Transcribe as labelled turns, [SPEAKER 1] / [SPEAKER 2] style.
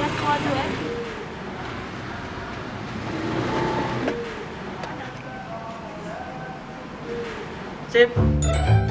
[SPEAKER 1] Let's call. Sip.